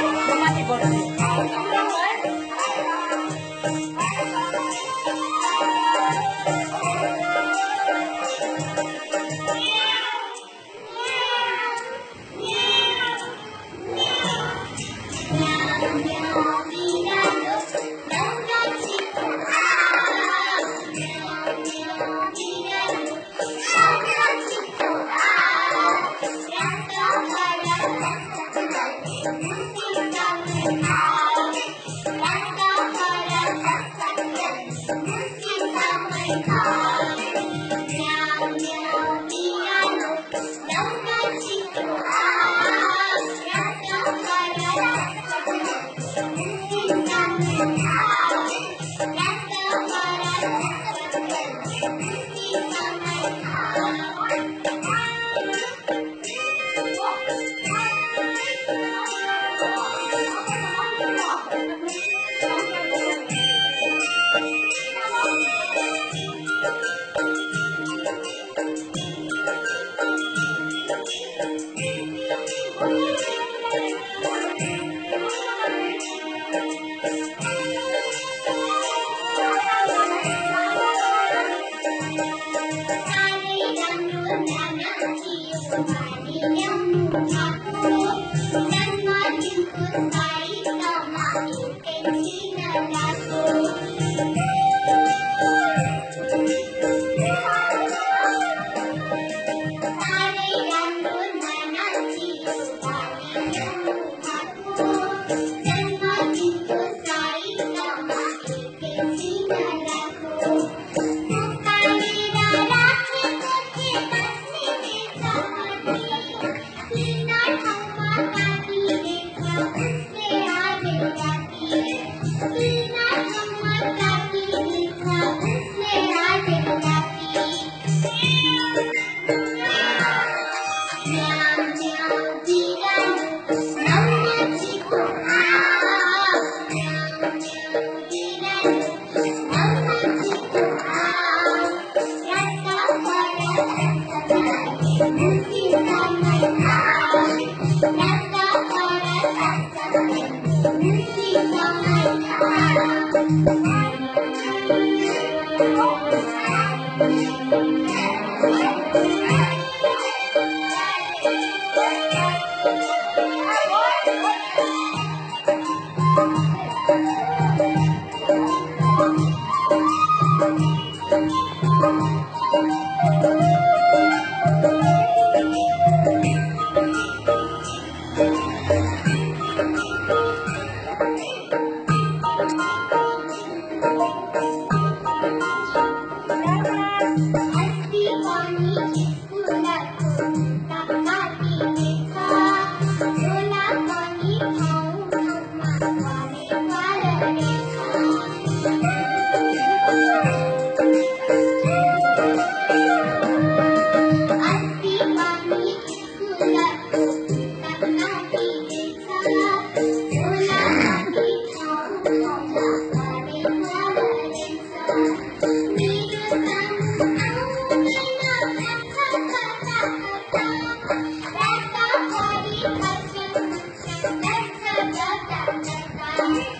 Tomate por Thank you. Bye.